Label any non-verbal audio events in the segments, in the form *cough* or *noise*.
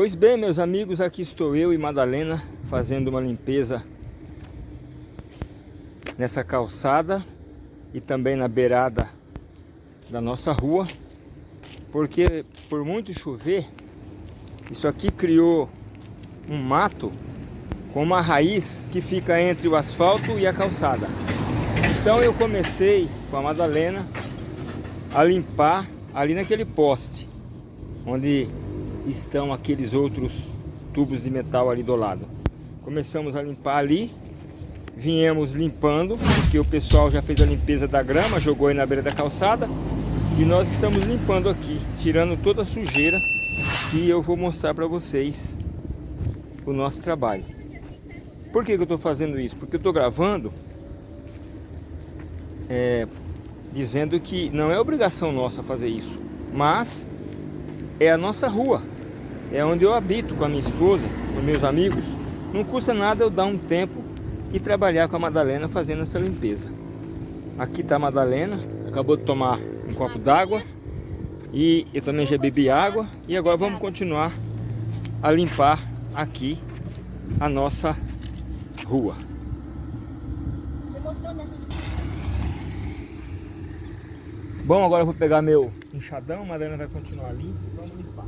Pois bem, meus amigos, aqui estou eu e Madalena fazendo uma limpeza nessa calçada e também na beirada da nossa rua, porque por muito chover, isso aqui criou um mato com uma raiz que fica entre o asfalto e a calçada. Então eu comecei com a Madalena a limpar ali naquele poste, onde estão aqueles outros tubos de metal ali do lado. Começamos a limpar ali, viemos limpando, porque o pessoal já fez a limpeza da grama, jogou aí na beira da calçada, e nós estamos limpando aqui, tirando toda a sujeira que eu vou mostrar para vocês o nosso trabalho. Por que, que eu estou fazendo isso? Porque eu estou gravando é, dizendo que não é obrigação nossa fazer isso, mas é a nossa rua é onde eu habito com a minha esposa, com meus amigos. Não custa nada eu dar um tempo e trabalhar com a Madalena fazendo essa limpeza. Aqui está a Madalena, acabou de tomar um copo d'água e eu também já bebi água e agora vamos continuar a limpar aqui a nossa rua. Bom, agora eu vou pegar meu enxadão, a Madalena vai continuar limpa vamos limpar.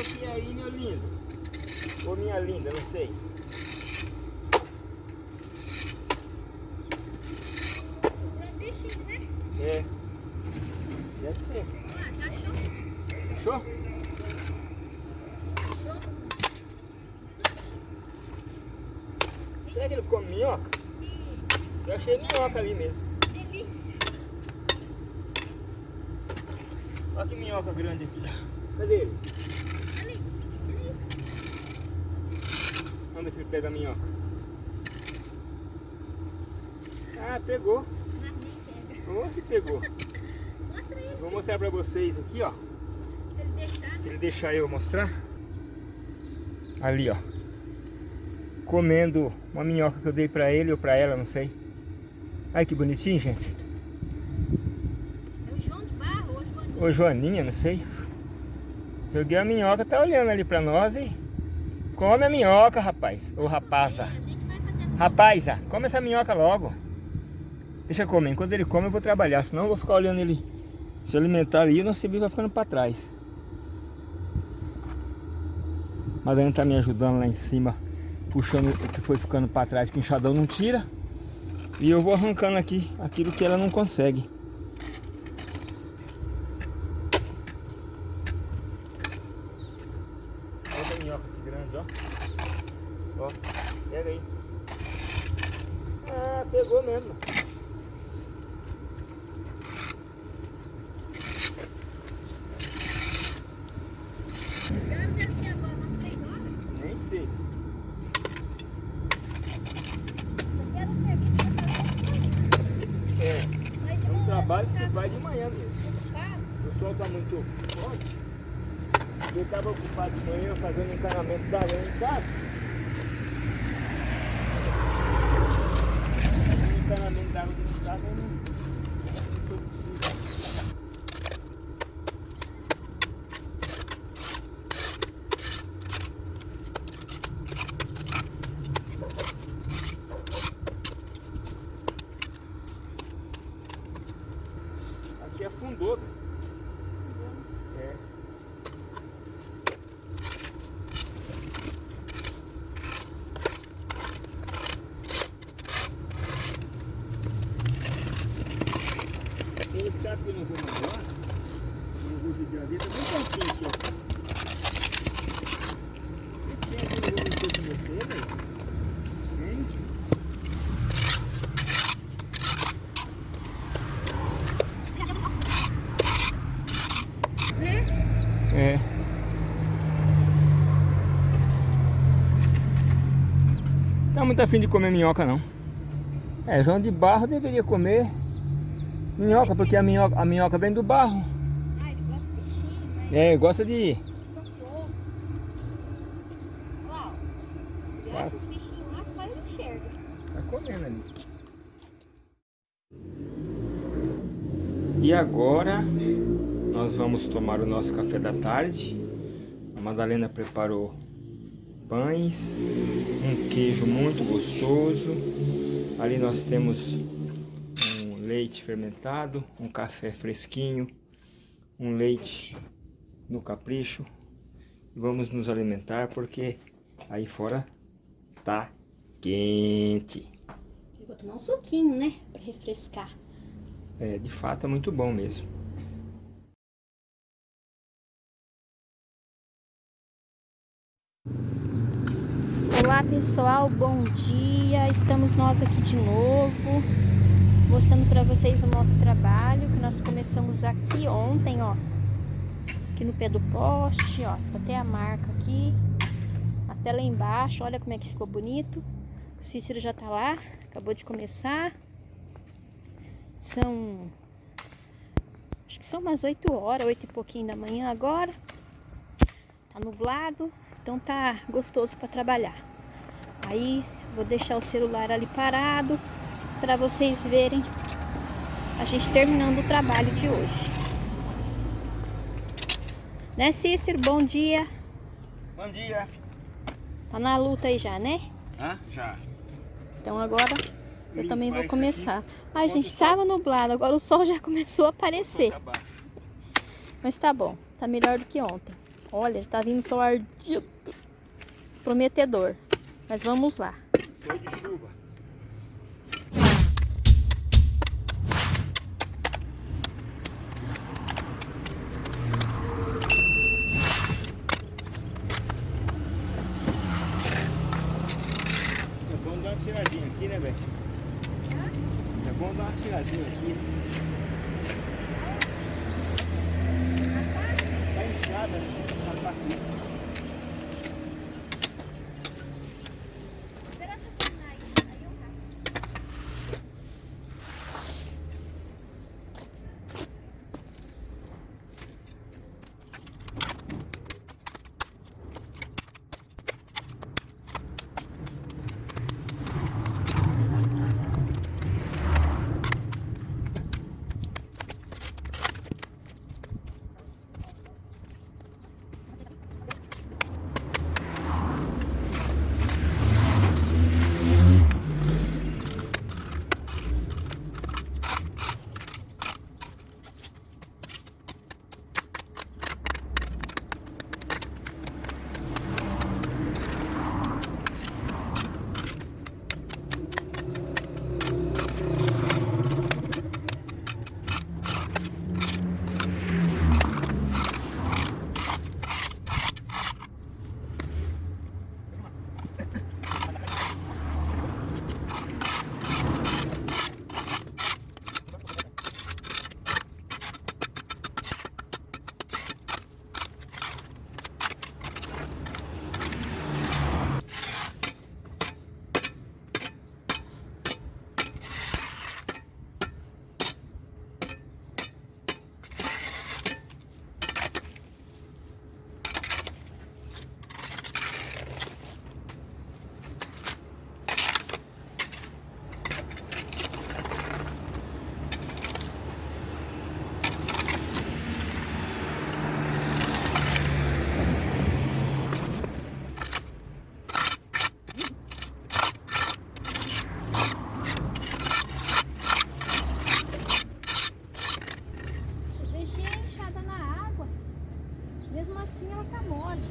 Você aí, meu lindo? Ou minha linda, não sei. É. Deve ser. Ah, já achou? Achou? Achou? Será que ele come minhoca? Eu achei minhoca ali mesmo. delícia. Olha que minhoca grande aqui. Cadê ele? Ali. Vamos ver se pega a minhoca. Ah, pegou. Ou se pegou. Vou mostrar pra vocês aqui, ó. Se ele deixar. Se ele deixar eu mostrar. Ali, ó. Comendo uma minhoca que eu dei pra ele ou pra ela, não sei. Ai, que bonitinho, gente. É o João de Barro ou Ô, Joaninha, não sei. Joguei a minhoca, tá olhando ali pra nós e... Come a minhoca, rapaz. Ô, rapaza. Rapaza, come essa minhoca logo. Deixa eu comer. Enquanto ele come, eu vou trabalhar. Senão eu vou ficar olhando ele se alimentar ali e o nosso serviço vai ficando pra trás. Madalena tá me ajudando lá em cima, puxando o que foi ficando pra trás, que o enxadão não tira. E eu vou arrancando aqui aquilo que ela não consegue. Olha a minhoca que grande, ó. Ó, pega aí. Ah, pegou mesmo. Que hora deve ser agora? Umas três horas? Nem sei. É, é um trabalho que você vai de manhã mesmo. O sol tá muito forte. Eu estava ocupado de manhã fazendo encanamento da lenha em casa. Água dentro não foi possível. Aqui afundou. né? É. Ele sabe que eu não vou embora. Não vou judiar dele. Tá bem aqui, ó. Esse tempo eu não vou mexer com você, velho. Gente. É. Tá muito afim de comer minhoca não. É, João de Barro deveria comer minhoca, porque a minhoca, a minhoca vem do barro. Ah, ele gosta de peixinho, mas É, gosta de. acha que os bichinhos lá só ele enxerga. Tá comendo ali. E agora nós vamos tomar o nosso café da tarde. A Madalena preparou pães, um queijo muito gostoso. Ali nós temos leite fermentado, um café fresquinho, um leite no capricho. Vamos nos alimentar porque aí fora tá quente. Vou tomar um suquinho, né? Pra refrescar. É, de fato é muito bom mesmo. Olá pessoal, bom dia. Estamos nós aqui de novo, mostrando para vocês o nosso trabalho que nós começamos aqui ontem, ó. Aqui no pé do poste, ó. Tá até a marca aqui. Até lá embaixo, olha como é que ficou bonito. O Cícero já tá lá, acabou de começar. São acho que são umas 8 horas, 8 e pouquinho da manhã agora. Tá nublado, então tá gostoso para trabalhar. Aí vou deixar o celular ali parado para vocês verem a gente terminando o trabalho de hoje. Né, Cícero? Bom dia. Bom dia. Tá na luta aí já, né? Hã? Já. Então agora eu Limpar também vou começar. Ai, Quando gente, o sol- tava nublado, agora o sol já *laughs* começou a aparecer. Mas tá bom, tá melhor do que ontem. Olha, tá vindo sol ardido. Prometedor. Mas vamos lá. mesmo assim ela tá mole.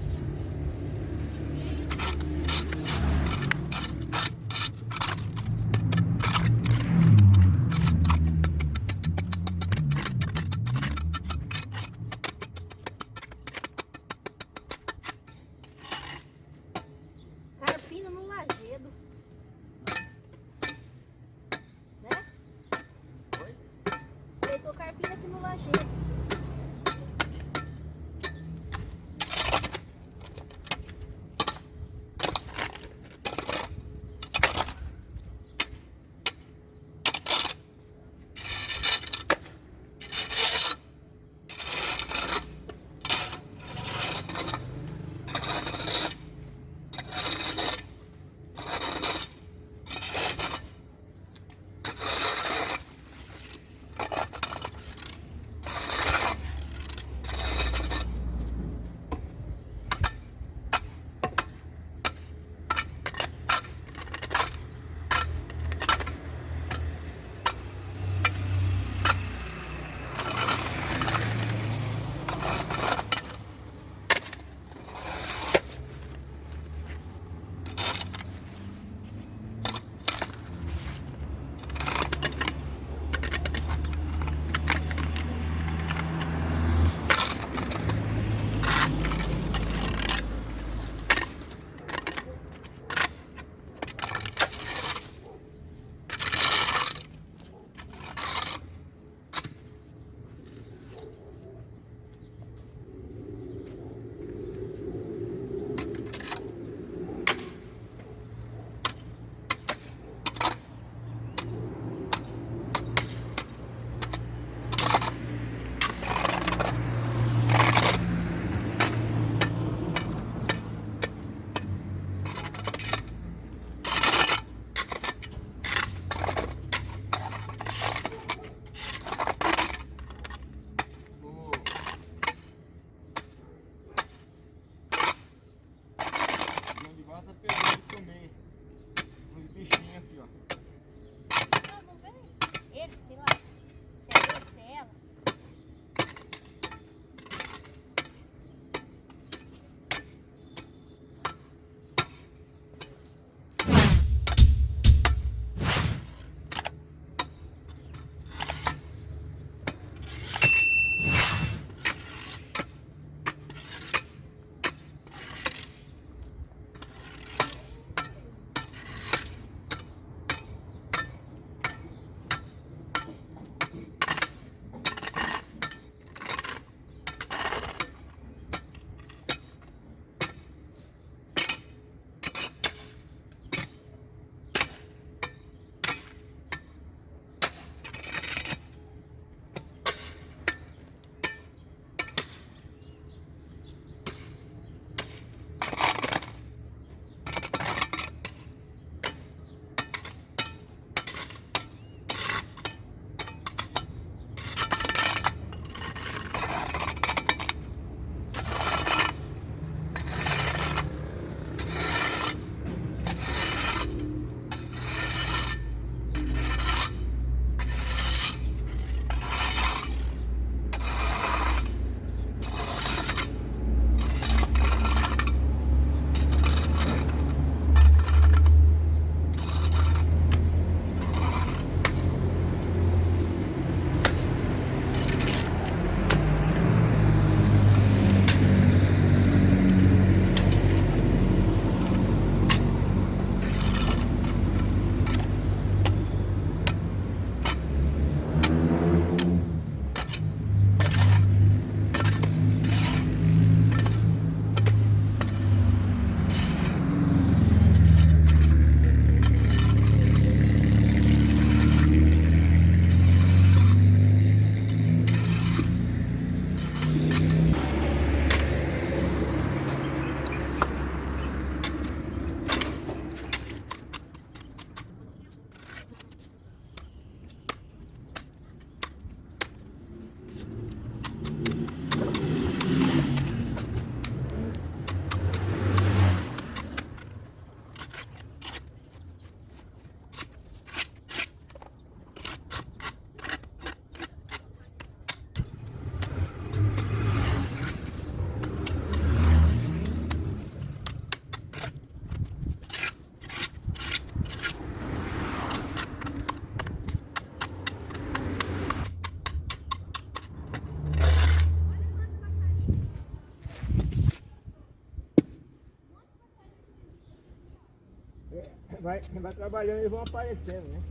Vai, vai trabalhando eles vão aparecendo, né?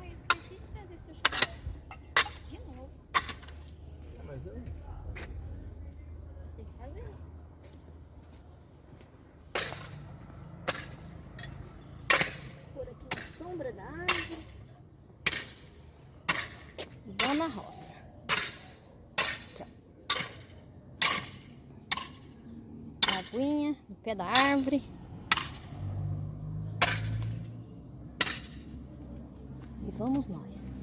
Ai, eu esqueci de trazer seu chapéu. De novo. Ah, mas eu... Tem que fazer. Por aqui na sombra da árvore. Vamos na roça. Aqui, ó. Aguinha no pé da árvore. E vamos nós.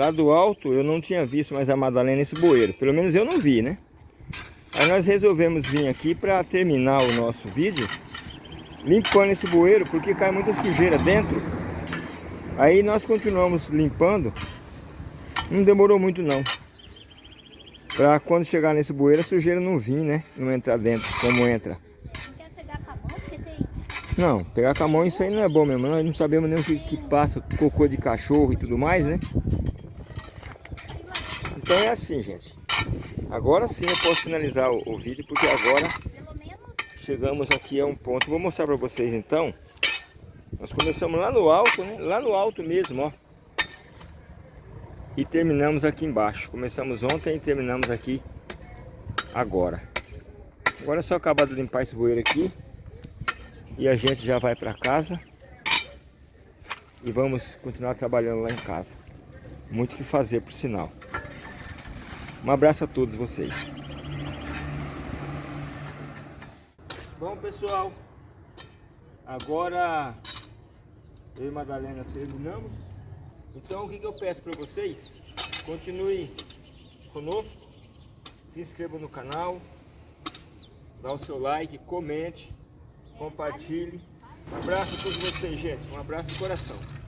Lá do alto eu não tinha visto mais a Madalena nesse bueiro. Pelo menos eu não vi, né? Aí nós resolvemos vir aqui para terminar o nosso vídeo limpando esse bueiro porque cai muita sujeira dentro. Aí nós continuamos limpando. Não demorou muito não. Pra quando chegar nesse bueiro a sujeira não vir, né? Não entrar dentro como entra. Não quer pegar com a mão porque tem. Não, pegar com a mão isso aí não é bom mesmo. Nós não sabemos nem o que, que passa, cocô de cachorro e tudo mais, né? Então é assim, gente. Agora sim eu posso finalizar o, o vídeo, porque agora chegamos aqui a um ponto. Vou mostrar para vocês então. Nós começamos lá no alto, né? Lá no alto mesmo, ó. E terminamos aqui embaixo. Começamos ontem e terminamos aqui agora. Agora é só acabar de limpar esse bueiro aqui. E a gente já vai para casa. E vamos continuar trabalhando lá em casa. Muito o que fazer, por sinal. Um abraço a todos vocês. Bom, pessoal. Agora eu e Madalena terminamos. Então, o que, eu peço para vocês? Continue conosco. Se inscreva no canal. Dá o seu like, comente, compartilhe. Um abraço a todos vocês, gente. Um abraço no coração.